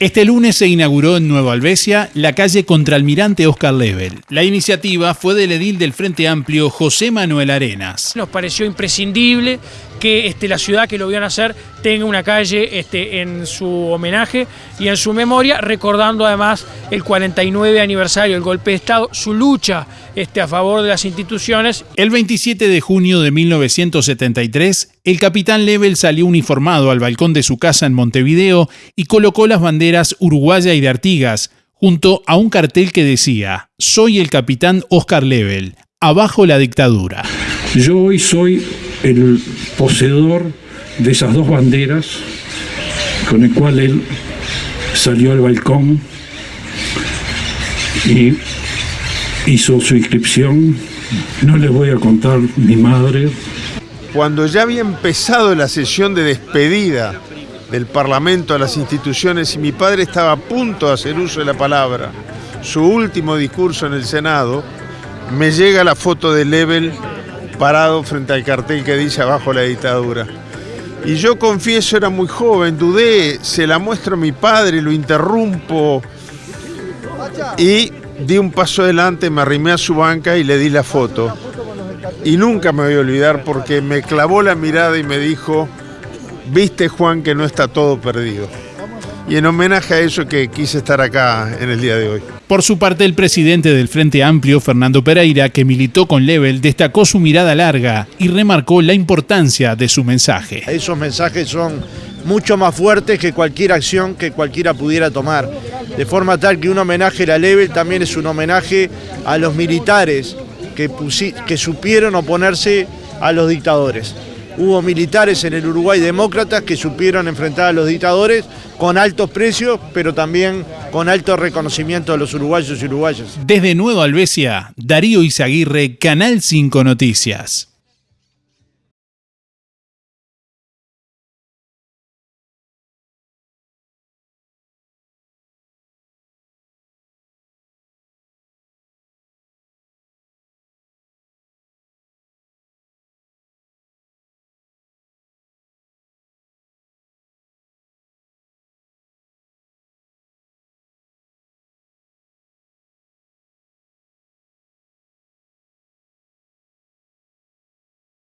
Este lunes se inauguró en Nueva Albesia la calle Contralmirante Oscar Level. La iniciativa fue del edil del Frente Amplio José Manuel Arenas. Nos pareció imprescindible que este, la ciudad que lo vio nacer tenga una calle este, en su homenaje y en su memoria, recordando además el 49 aniversario del golpe de Estado, su lucha este, a favor de las instituciones. El 27 de junio de 1973, el capitán Level salió uniformado al balcón de su casa en Montevideo y colocó las banderas uruguaya y de Artigas, junto a un cartel que decía, Soy el capitán Oscar Level, abajo la dictadura. Yo hoy soy el poseedor de esas dos banderas con el cual él salió al balcón y hizo su inscripción. No les voy a contar mi madre. Cuando ya había empezado la sesión de despedida del Parlamento a las instituciones y mi padre estaba a punto de hacer uso de la palabra, su último discurso en el Senado, me llega la foto de Level parado frente al cartel que dice abajo la dictadura. Y yo confieso, era muy joven, dudé, se la muestro a mi padre, lo interrumpo y di un paso adelante, me arrimé a su banca y le di la foto. Y nunca me voy a olvidar porque me clavó la mirada y me dijo, viste Juan que no está todo perdido. Y en homenaje a eso que quise estar acá en el día de hoy. Por su parte, el presidente del Frente Amplio, Fernando Pereira, que militó con Level, destacó su mirada larga y remarcó la importancia de su mensaje. Esos mensajes son mucho más fuertes que cualquier acción que cualquiera pudiera tomar. De forma tal que un homenaje a Level también es un homenaje a los militares que, que supieron oponerse a los dictadores. Hubo militares en el Uruguay demócratas que supieron enfrentar a los dictadores con altos precios, pero también con alto reconocimiento de los uruguayos y uruguayas. Desde Nueva Albesia, Darío Izaguirre, Canal 5 Noticias.